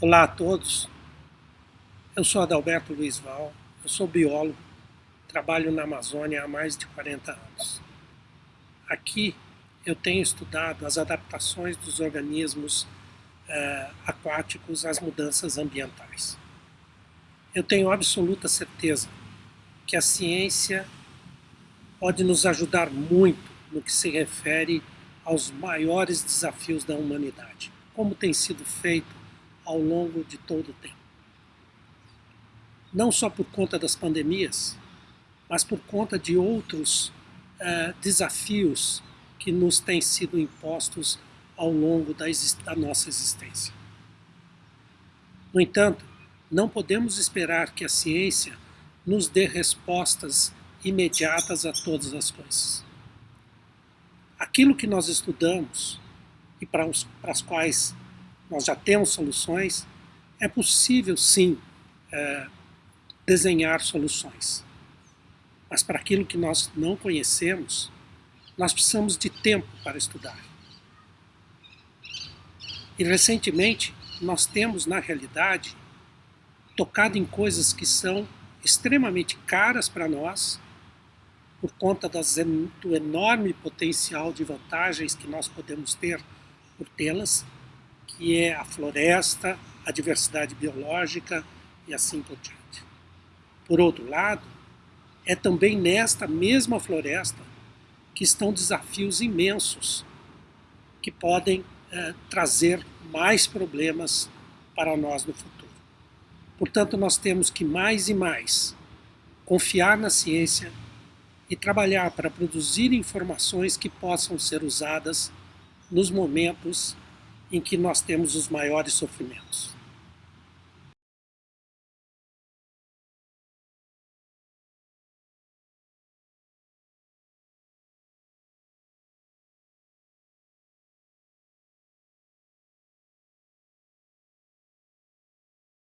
Olá a todos, eu sou Adalberto Luiz Val, eu sou biólogo, trabalho na Amazônia há mais de 40 anos. Aqui eu tenho estudado as adaptações dos organismos eh, aquáticos às mudanças ambientais. Eu tenho absoluta certeza que a ciência pode nos ajudar muito no que se refere aos maiores desafios da humanidade, como tem sido feito ao longo de todo o tempo. Não só por conta das pandemias, mas por conta de outros uh, desafios que nos têm sido impostos ao longo da, da nossa existência. No entanto, não podemos esperar que a ciência nos dê respostas imediatas a todas as coisas. Aquilo que nós estudamos e para, os, para as quais nós já temos soluções, é possível sim é, desenhar soluções. Mas para aquilo que nós não conhecemos, nós precisamos de tempo para estudar. E recentemente nós temos, na realidade, tocado em coisas que são extremamente caras para nós, por conta das, do enorme potencial de vantagens que nós podemos ter por tê-las, que é a floresta, a diversidade biológica e assim por diante. Por outro lado, é também nesta mesma floresta que estão desafios imensos que podem é, trazer mais problemas para nós no futuro. Portanto, nós temos que mais e mais confiar na ciência e trabalhar para produzir informações que possam ser usadas nos momentos em que nós temos os maiores sofrimentos.